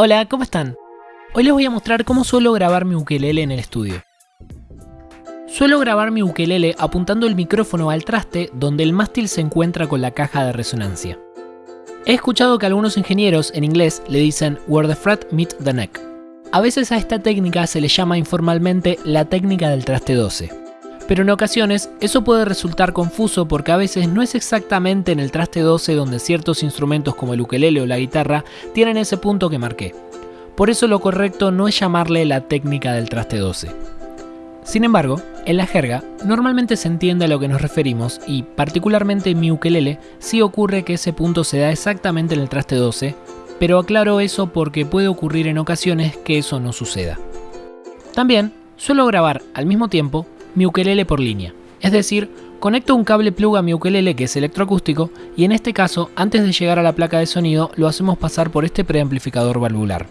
Hola, ¿cómo están? Hoy les voy a mostrar cómo suelo grabar mi ukelele en el estudio. Suelo grabar mi ukelele apuntando el micrófono al traste donde el mástil se encuentra con la caja de resonancia. He escuchado que algunos ingenieros en inglés le dicen where the fret meet the neck. A veces a esta técnica se le llama informalmente la técnica del traste 12. Pero en ocasiones eso puede resultar confuso porque a veces no es exactamente en el traste 12 donde ciertos instrumentos como el ukelele o la guitarra tienen ese punto que marqué. Por eso lo correcto no es llamarle la técnica del traste 12. Sin embargo, en la jerga, normalmente se entiende a lo que nos referimos y, particularmente en mi ukelele, sí ocurre que ese punto se da exactamente en el traste 12, pero aclaro eso porque puede ocurrir en ocasiones que eso no suceda. También, suelo grabar al mismo tiempo mi ukelele por línea, es decir, conecto un cable plug a mi ukelele que es electroacústico y en este caso, antes de llegar a la placa de sonido, lo hacemos pasar por este preamplificador valvular.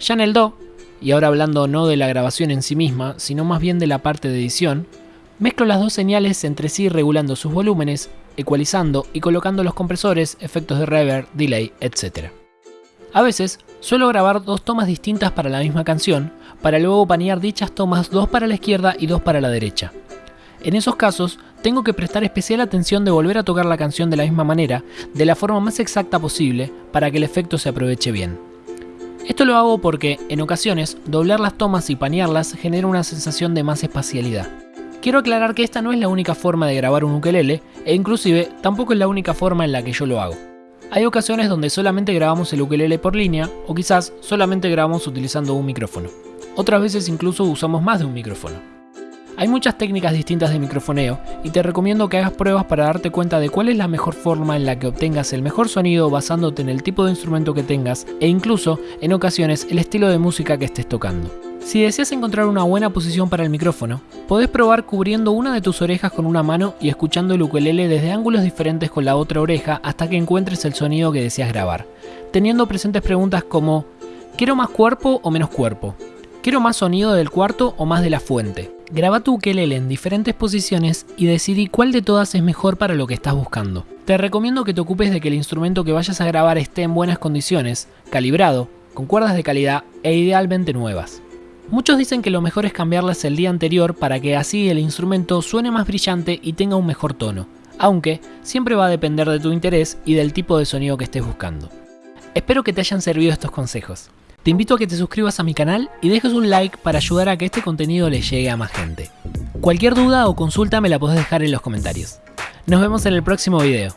Ya en el Do, y ahora hablando no de la grabación en sí misma, sino más bien de la parte de edición, mezclo las dos señales entre sí regulando sus volúmenes, ecualizando y colocando los compresores, efectos de reverb, delay, etc. A veces, suelo grabar dos tomas distintas para la misma canción, para luego panear dichas tomas dos para la izquierda y dos para la derecha. En esos casos, tengo que prestar especial atención de volver a tocar la canción de la misma manera, de la forma más exacta posible, para que el efecto se aproveche bien. Esto lo hago porque, en ocasiones, doblar las tomas y panearlas genera una sensación de más espacialidad. Quiero aclarar que esta no es la única forma de grabar un ukelele, e inclusive tampoco es la única forma en la que yo lo hago. Hay ocasiones donde solamente grabamos el ukelele por línea, o quizás solamente grabamos utilizando un micrófono. Otras veces incluso usamos más de un micrófono. Hay muchas técnicas distintas de microfoneo y te recomiendo que hagas pruebas para darte cuenta de cuál es la mejor forma en la que obtengas el mejor sonido basándote en el tipo de instrumento que tengas e incluso, en ocasiones, el estilo de música que estés tocando. Si deseas encontrar una buena posición para el micrófono, podés probar cubriendo una de tus orejas con una mano y escuchando el ukelele desde ángulos diferentes con la otra oreja hasta que encuentres el sonido que deseas grabar, teniendo presentes preguntas como ¿quiero más cuerpo o menos cuerpo? ¿Quiero más sonido del cuarto o más de la fuente? Graba tu ukelele en diferentes posiciones y decidí cuál de todas es mejor para lo que estás buscando. Te recomiendo que te ocupes de que el instrumento que vayas a grabar esté en buenas condiciones, calibrado, con cuerdas de calidad e idealmente nuevas. Muchos dicen que lo mejor es cambiarlas el día anterior para que así el instrumento suene más brillante y tenga un mejor tono, aunque siempre va a depender de tu interés y del tipo de sonido que estés buscando. Espero que te hayan servido estos consejos. Te invito a que te suscribas a mi canal y dejes un like para ayudar a que este contenido le llegue a más gente. Cualquier duda o consulta me la podés dejar en los comentarios. Nos vemos en el próximo video.